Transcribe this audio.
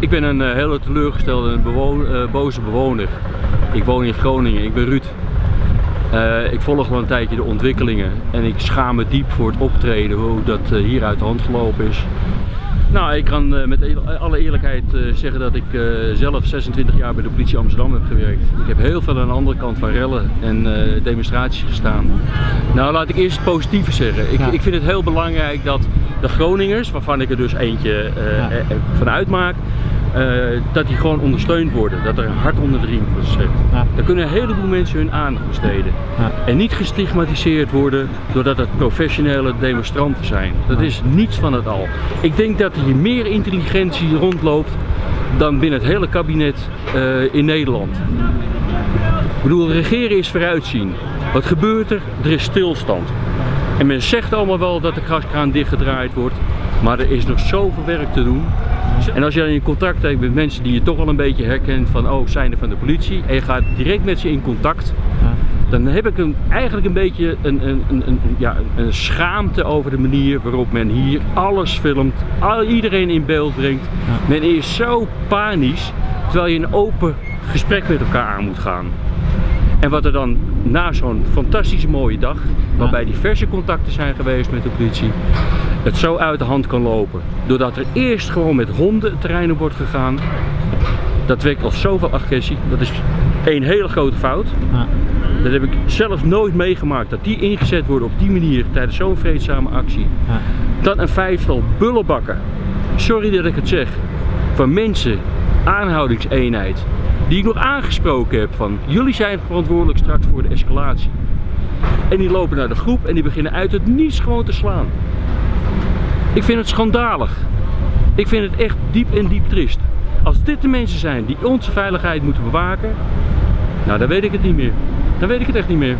Ik ben een uh, hele teleurgestelde en bewo uh, boze bewoner. Ik woon in Groningen, ik ben Ruud. Uh, ik volg al een tijdje de ontwikkelingen en ik schaam me diep voor het optreden, hoe dat hier uit de hand gelopen is. Nou, ik kan met alle eerlijkheid zeggen dat ik zelf 26 jaar bij de politie Amsterdam heb gewerkt. Ik heb heel veel aan de andere kant van rellen en demonstraties gestaan. Nou, laat ik eerst het positieve zeggen. Ik, ja. ik, vind het heel belangrijk dat de Groningers, waarvan ik er dus eentje ja. van uitmaak, uh, dat die gewoon ondersteund worden. Dat er een hart onder de riem wordt gezet. Ja. Daar kunnen een heleboel mensen hun aandacht besteden. Ja. En niet gestigmatiseerd worden doordat het professionele demonstranten zijn. Dat is niets van het al. Ik denk dat hier meer intelligentie rondloopt dan binnen het hele kabinet uh, in Nederland. Ik bedoel, regeren is vooruitzien. Wat gebeurt er? Er is stilstand. En men zegt allemaal wel dat de gaskraan dichtgedraaid wordt. Maar er is nog zoveel werk te doen. En als je dan in contact hebt met mensen die je toch wel een beetje herkent van oh, zijn er van de politie en je gaat direct met ze in contact, dan heb ik een, eigenlijk een beetje een, een, een, een, ja, een schaamte over de manier waarop men hier alles filmt, al, iedereen in beeld brengt. Men is zo panisch, terwijl je een open gesprek met elkaar aan moet gaan. En wat er dan na zo'n fantastische mooie dag, waarbij diverse contacten zijn geweest met de politie, het zo uit de hand kan lopen. Doordat er eerst gewoon met honden het terrein op wordt gegaan. Dat wekt al zoveel agressie. Dat is één hele grote fout. Ja. Dat heb ik zelf nooit meegemaakt. Dat die ingezet worden op die manier tijdens zo'n vreedzame actie. Ja. Dan een vijftal bullenbakken. Sorry dat ik het zeg. Van mensen, aanhoudingseenheid. Die ik nog aangesproken heb van jullie zijn verantwoordelijk straks voor de escalatie. En die lopen naar de groep en die beginnen uit het niets gewoon te slaan. Ik vind het schandalig. Ik vind het echt diep en diep triest. Als dit de mensen zijn die onze veiligheid moeten bewaken, nou dan weet ik het niet meer. Dan weet ik het echt niet meer.